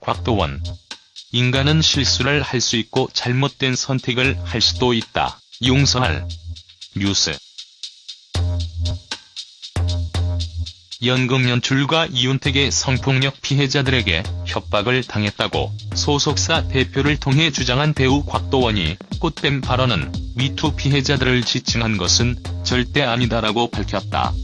곽도원. 인간은 실수를 할 수 있고 잘못된 선택을 할 수도 있다. 용서할. 뉴스. 연금 연출가 이윤택의 성폭력 피해자들에게 협박을 당했다고 소속사 대표를 통해 주장한 배우 곽도원이 꽃뱀 발언은 미투 피해자들을 지칭한 것은 절대 아니다라고 밝혔다.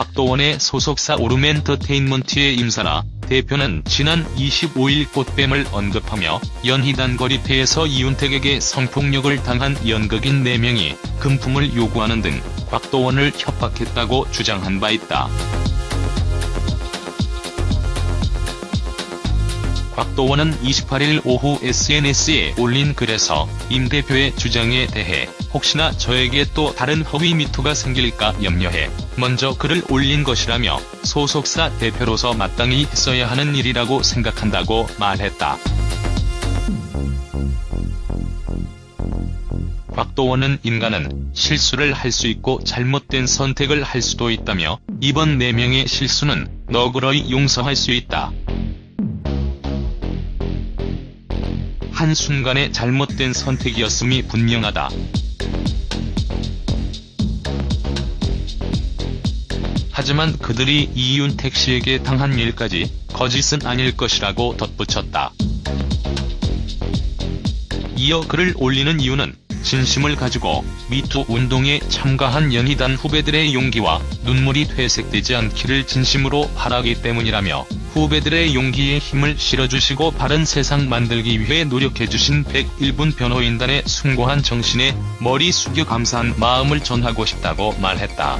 곽도원의 소속사 오름엔터테인먼트의 임사라 대표는 지난 25일 꽃뱀을 언급하며 연희단 거리태에서 이윤택에게 성폭력을 당한 연극인 4명이 금품을 요구하는 등 곽도원을 협박했다고 주장한 바 있다. 곽도원은 28일 오후 SNS에 올린 글에서 임 대표의 주장에 대해 혹시나 저에게 또 다른 허위 미투가 생길까 염려해 먼저 글을 올린 것이라며 소속사 대표로서 마땅히 했어야 하는 일이라고 생각한다고 말했다. 곽도원은 인간은 실수를 할 수 있고 잘못된 선택을 할 수도 있다며 이번 4명의 실수는 너그러이 용서할 수 있다. 한순간의 잘못된 선택이었음이 분명하다. 하지만 그들이 이윤택 씨에게 당한 일까지 거짓은 아닐 것이라고 덧붙였다. 이어 글을 올리는 이유는 진심을 가지고 미투 운동에 참가한 연희단 후배들의 용기와 눈물이 퇴색되지 않기를 진심으로 바라기 때문이라며 후배들의 용기에 힘을 실어주시고 바른 세상 만들기 위해 노력해주신 101분 변호인단의 숭고한 정신에 머리 숙여 감사한 마음을 전하고 싶다고 말했다.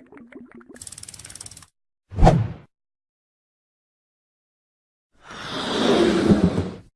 you